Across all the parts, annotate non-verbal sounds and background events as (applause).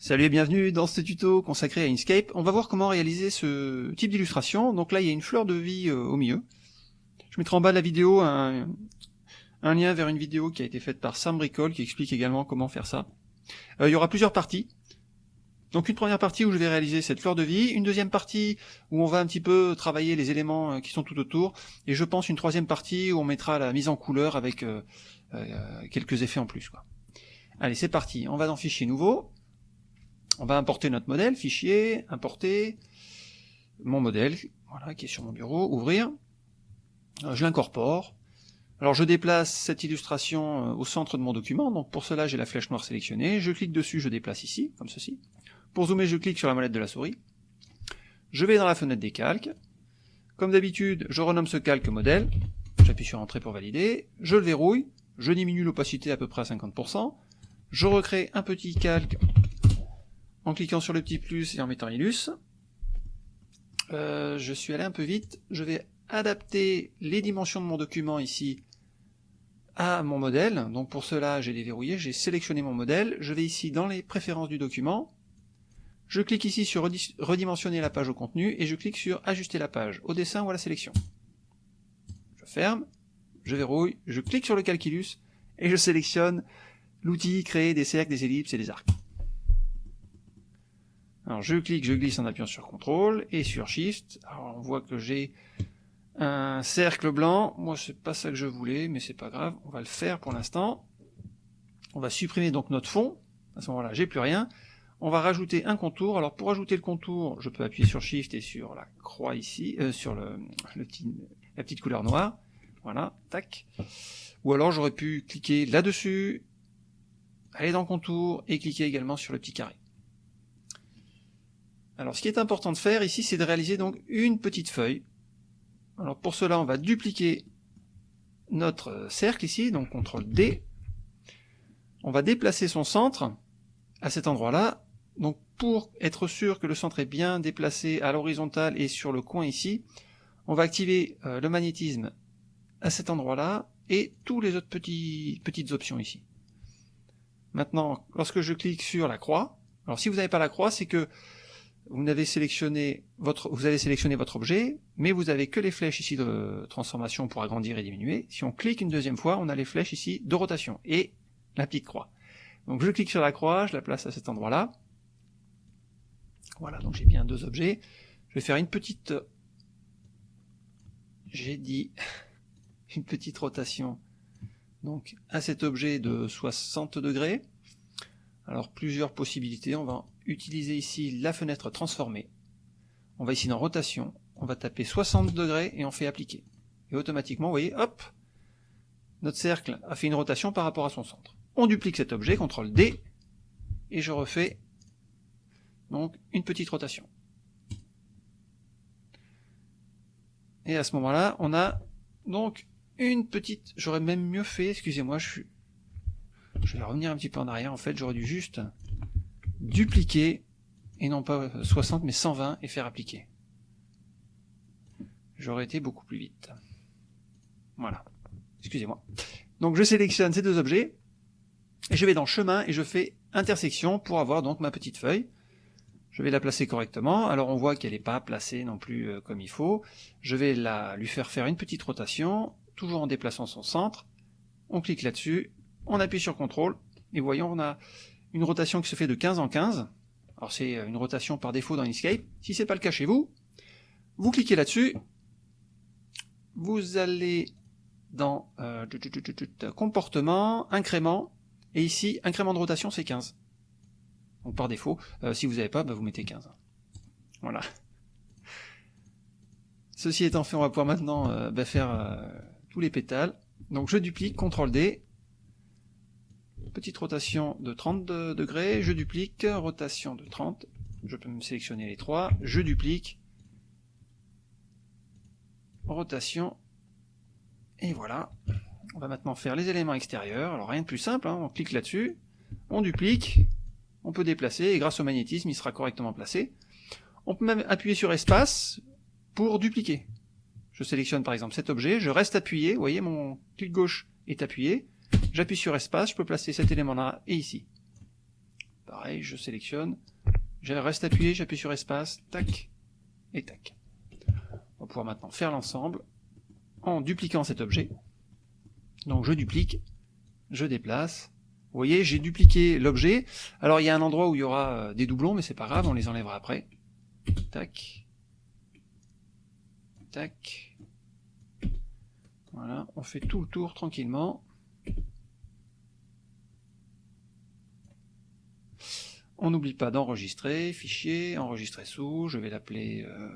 Salut et bienvenue dans ce tuto consacré à Inkscape. On va voir comment réaliser ce type d'illustration. Donc là, il y a une fleur de vie euh, au milieu. Je mettrai en bas de la vidéo un, lien vers une vidéo qui a été faite par Sam Bricole qui explique également comment faire ça. Euh, il y aura plusieurs parties. Donc une première partie où je vais réaliser cette fleur de vie, une deuxième partie où on va un petit peu travailler les éléments euh, qui sont tout autour, et je pense une troisième partie où on mettra la mise en couleur avec quelques effets en plus. Allez, c'est parti. On va dans Fichier nouveau, on va importer notre modèle, fichier, importer, mon modèle, voilà, qui est sur mon bureau, ouvrir, euh, je l'incorpore, alors je déplace cette illustration euh, au centre de mon document, donc pour cela j'ai la flèche noire sélectionnée, je clique dessus, je déplace ici, comme ceci, pour zoomer je clique sur la molette de la souris, je vais dans la fenêtre des calques, comme d'habitude je renomme ce calque modèle, j'appuie sur entrée pour valider, je le verrouille, je diminue l'opacité à peu près à 50%, je recrée un petit calque en cliquant sur le petit plus et en mettant Illus. Euh, je suis allé un peu vite, je vais adapter les dimensions de mon document ici à mon modèle, donc pour cela j'ai déverrouillé, j'ai sélectionné mon modèle, je vais ici dans les préférences du document, je clique ici sur redimensionner la page au contenu, et je clique sur ajuster la page, au dessin ou à la sélection. Je ferme, je verrouille, je clique sur le calculus, et je sélectionne l'outil créer des cercles, des ellipses et des arcs. Alors je clique, je glisse en appuyant sur CTRL et sur SHIFT. Alors on voit que j'ai un cercle blanc. Moi c'est pas ça que je voulais, mais c'est pas grave. On va le faire pour l'instant. On va supprimer donc notre fond. À ce moment-là, j'ai plus rien. On va rajouter un contour. Alors pour ajouter le contour, je peux appuyer sur Shift et sur la croix ici, euh, sur le, la petite couleur noire. Voilà, tac. Ou alors j'aurais pu cliquer là-dessus, aller dans contour et cliquer également sur le petit carré. Alors ce qui est important de faire ici, c'est de réaliser donc une petite feuille. Alors pour cela, on va dupliquer notre cercle ici, donc CTRL D. On va déplacer son centre à cet endroit-là. Donc pour être sûr que le centre est bien déplacé à l'horizontale et sur le coin ici, on va activer euh, le magnétisme à cet endroit-là et tous les autres petites options ici. Maintenant, lorsque je clique sur la croix, alors si vous n'avez pas la croix, c'est que vous avez sélectionné votre, vous avez sélectionné votre objet, mais vous avez que les flèches ici de transformation pour agrandir et diminuer. Si on clique une deuxième fois, on a les flèches ici de rotation et la petite croix. Donc je clique sur la croix, je la place à cet endroit-là. Voilà, donc j'ai bien deux objets. Je vais faire une petite, j'ai dit, (laughs) une petite rotation donc à cet objet de 60 degrés. Alors plusieurs possibilités, on va utiliser ici la fenêtre transformée. On va ici dans rotation, on va taper 60 degrés et on fait appliquer. Et automatiquement, vous voyez, hop, notre cercle a fait une rotation par rapport à son centre. On duplique cet objet, CTRL D, et je refais donc une petite rotation. Et à ce moment-là, on a donc une petite, j'aurais même mieux fait, excusez-moi, je suis je vais revenir un petit peu en arrière, en fait, j'aurais dû juste dupliquer, et non pas 60, mais 120, et faire appliquer. J'aurais été beaucoup plus vite. Voilà. Excusez-moi. Donc je sélectionne ces deux objets, et je vais dans chemin, et je fais intersection pour avoir donc ma petite feuille. Je vais la placer correctement, alors on voit qu'elle n'est pas placée non plus euh, comme il faut. Je vais la, lui faire faire une petite rotation, toujours en déplaçant son centre. On clique là-dessus, on appuie sur CTRL, et voyons, on a une rotation qui se fait de 15 en 15. Alors c'est une rotation par défaut dans Inkscape. Si c'est pas le cas chez vous, vous cliquez là-dessus, vous allez dans euh, comportement, incrément, et ici, incrément de rotation, c'est 15. Donc par défaut, euh, si vous n'avez pas, bah, vous mettez 15. Voilà. Ceci étant fait, on va pouvoir maintenant euh, bah, faire tous les pétales. Donc je duplique, CTRL D, petite rotation de 30 degrés, je duplique, rotation de 30, je peux me sélectionner les trois, je duplique, rotation, et voilà. On va maintenant faire les éléments extérieurs, alors rien de plus simple, hein. on clique là-dessus, on duplique, on peut déplacer, et grâce au magnétisme, il sera correctement placé. On peut même appuyer sur espace pour dupliquer. Je sélectionne par exemple cet objet, je reste appuyé, vous voyez mon clic gauche est appuyé, J'appuie sur espace, je peux placer cet élément-là et ici. pareil, je sélectionne, je reste appuyé, j'appuie sur espace, tac, et tac. On va pouvoir maintenant faire l'ensemble en dupliquant cet objet. Donc je duplique, je déplace. Vous voyez, j'ai dupliqué l'objet. Alors il y a un endroit où il y aura euh, des doublons, mais c'est pas grave, on les enlèvera après. Tac. Tac. Voilà, on fait tout le tour tranquillement. On n'oublie pas d'enregistrer, fichier, enregistrer sous, je vais l'appeler euh,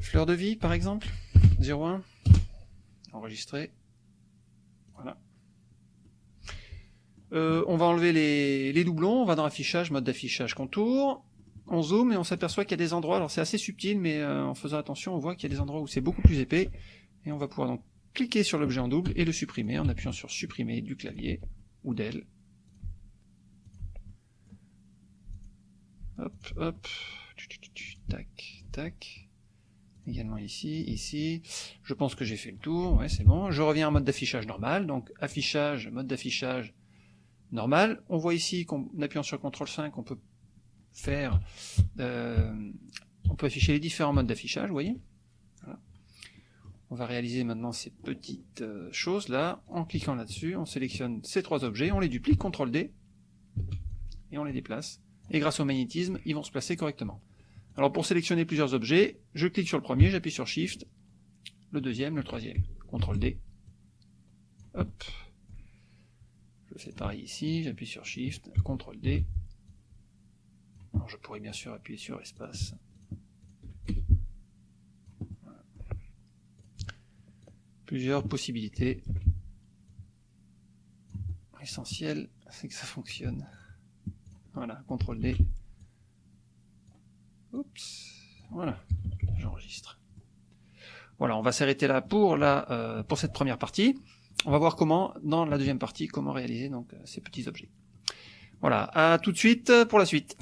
fleur de vie par exemple, 01, enregistrer, voilà. Euh, on va enlever les, doublons, on va dans affichage, mode d'affichage contour, on zoome et on s'aperçoit qu'il y a des endroits, alors c'est assez subtil mais euh, en faisant attention on voit qu'il y a des endroits où c'est beaucoup plus épais, et on va pouvoir donc cliquer sur l'objet en double et le supprimer en appuyant sur supprimer du clavier ou d'elle. Hop, hop. Tac, tac. Également ici, ici. Je pense que j'ai fait le tour. Ouais, c'est bon. Je reviens en mode d'affichage normal. Donc, affichage, mode d'affichage normal. On voit ici qu'en appuyant sur CTRL 5, on peut faire... Euh, on peut afficher les différents modes d'affichage, vous voyez On va réaliser maintenant ces petites euh, choses là. En cliquant là-dessus, on sélectionne ces trois objets, on les duplique, CTRL D, et on les déplace et grâce au magnétisme, ils vont se placer correctement. Alors pour sélectionner plusieurs objets, je clique sur le premier, j'appuie sur Shift, le deuxième, le troisième, CTRL D, je fais pareil ici, j'appuie sur Shift, CTRL D, je pourrais bien sûr appuyer sur espace, plusieurs possibilités, l'essentiel c'est que ça fonctionne. Voilà, CTRL D. Oups, voilà, j'enregistre. Voilà, on va s'arrêter là pour, la, euh, pour cette première partie. On va voir comment, dans la deuxième partie, comment réaliser donc ces petits objets. Voilà, à tout de suite pour la suite.